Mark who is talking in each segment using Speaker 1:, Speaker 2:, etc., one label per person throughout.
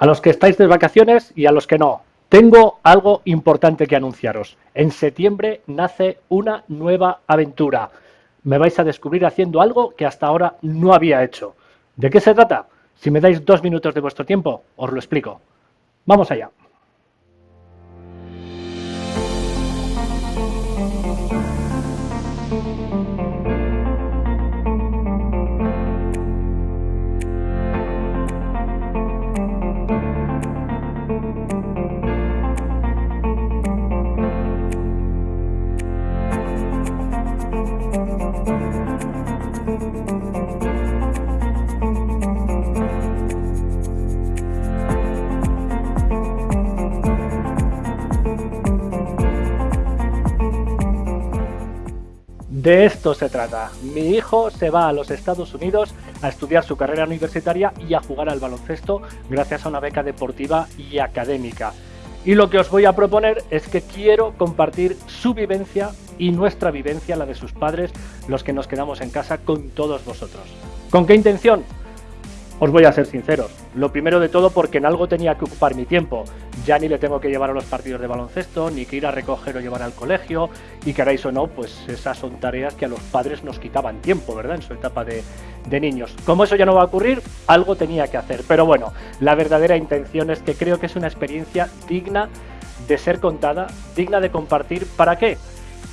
Speaker 1: a los que estáis de vacaciones y a los que no. Tengo algo importante que anunciaros. En septiembre nace una nueva aventura. Me vais a descubrir haciendo algo que hasta ahora no había hecho. ¿De qué se trata? Si me dais dos minutos de vuestro tiempo, os lo explico. Vamos allá. De esto se trata. Mi hijo se va a los Estados Unidos a estudiar su carrera universitaria y a jugar al baloncesto gracias a una beca deportiva y académica. Y lo que os voy a proponer es que quiero compartir su vivencia y nuestra vivencia, la de sus padres, los que nos quedamos en casa con todos vosotros. ¿Con qué intención? Os voy a ser sinceros. Lo primero de todo porque en algo tenía que ocupar mi tiempo. Ya ni le tengo que llevar a los partidos de baloncesto, ni que ir a recoger o llevar al colegio, y queráis o no, pues esas son tareas que a los padres nos quitaban tiempo, ¿verdad? En su etapa de, de niños. Como eso ya no va a ocurrir, algo tenía que hacer. Pero bueno, la verdadera intención es que creo que es una experiencia digna de ser contada, digna de compartir. ¿Para qué?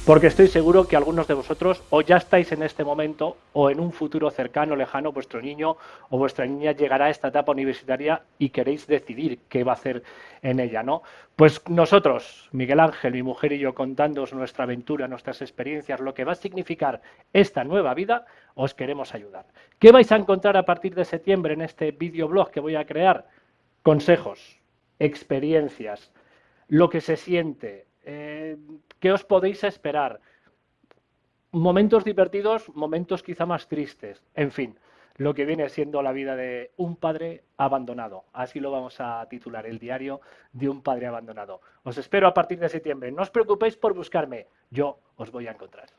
Speaker 1: Porque estoy seguro que algunos de vosotros o ya estáis en este momento o en un futuro cercano, lejano, vuestro niño o vuestra niña llegará a esta etapa universitaria y queréis decidir qué va a hacer en ella, ¿no? Pues nosotros, Miguel Ángel, mi mujer y yo, contándoos nuestra aventura, nuestras experiencias, lo que va a significar esta nueva vida, os queremos ayudar. ¿Qué vais a encontrar a partir de septiembre en este videoblog que voy a crear? Consejos, experiencias, lo que se siente, eh, ¿Qué os podéis esperar? Momentos divertidos, momentos quizá más tristes, en fin, lo que viene siendo la vida de un padre abandonado. Así lo vamos a titular, el diario de un padre abandonado. Os espero a partir de septiembre. No os preocupéis por buscarme, yo os voy a encontrar.